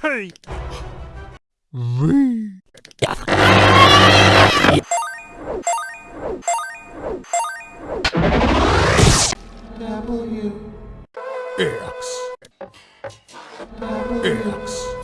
T. V. W. X. X.